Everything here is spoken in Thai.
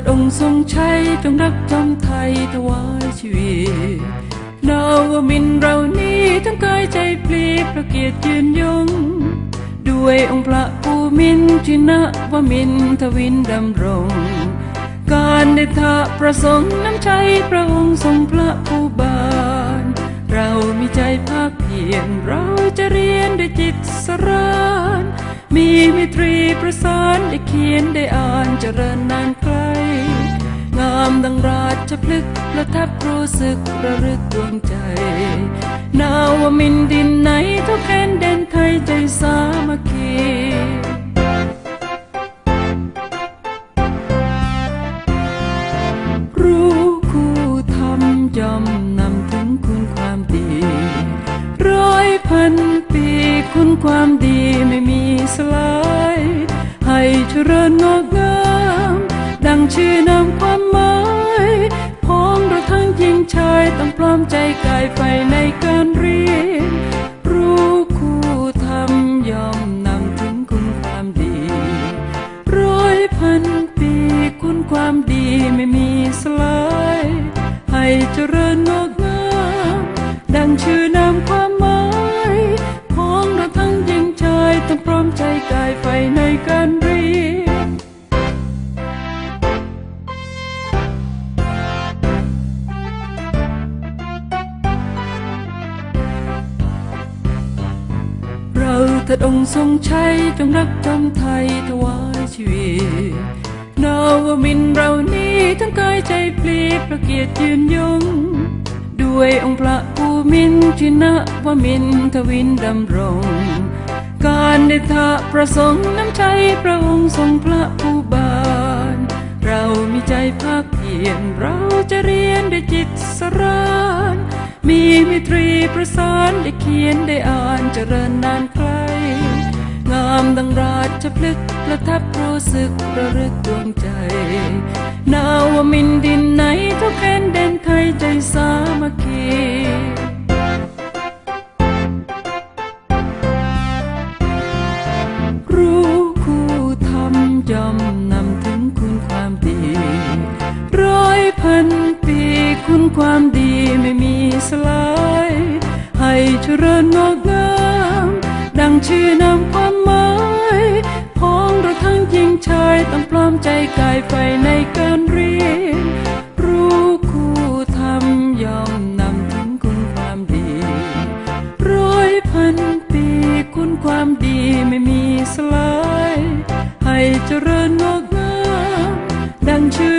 ดองค์ทรงใชัยจงรักจำไทยถวายชีวิตนาวมินเรานี้ทั้งกายใจปลีพระเกียรติยืนยง ด้วยองค์พระภูมินทินะวมินทวินดำรง การได้ทะประสงค์น้ำใจพระองค์ทรงพระผู้บาน เรามีใจภาคเพียรเราจะเรียนด้วยจิตสราน มีมิตรีประสานได้เขียนได้อ่านเจริญนานไกลงาม ดังราชพฤกษ์ประทับรู้สึกระลึกดวงใจ นาวมินดินไหนทุกแผ่นแดนไทยใจสามัคคีรู้คู่ทำย่อมนำถึงคุณความดี ร้อยพันปีคุณความดีไม่มีสลาย ให้เจริญงอกงาม ดังชื่อนำความหมาย ชายต้องปลอมใจกายไฟในการเรียน รู้คู่ทำยอมนำถึงคุณความดี ร้อยพันปีคุณความดีไม่มีสลาย ให้เจริญงอก เราถัดองค์ทรงชัยจงรักจำไทยถวายชีวิตนาวมินเรานี้ทั้งกายใจปลีพระเกียรติยืนยง ด้วยองค์พระภูมินทินะวมินทวินดำรง การได้ทะประสงค์น้ำใจพระองค์ทรงพระผู้บาน เรามีใจภาคเพียรเราจะเรียนด้วยจิตสรานมีมิตรีประสานได้เขียนได้อ่านเจริญนานไกลงามดังราชพฤกประทับรู้สึกระลึกดวงใจ นาวมินดินไหนทุกแผ่นแดนไทยใจสามัคคีรู้คู่ทำย่อมนำถึงคุณความดี ร้อยพันปีคุณความดีไม่มีสลาย ให้เจริญงอกงาม ดังชื่อนาม ต้องร้อมใจกายไฟในการเรียน รู้คู่ทำยอมนำถึงคุณความดี ร้อยพันปีคุณความดีไม่มีสลาย ให้เจริญงอกงามดังชื่อ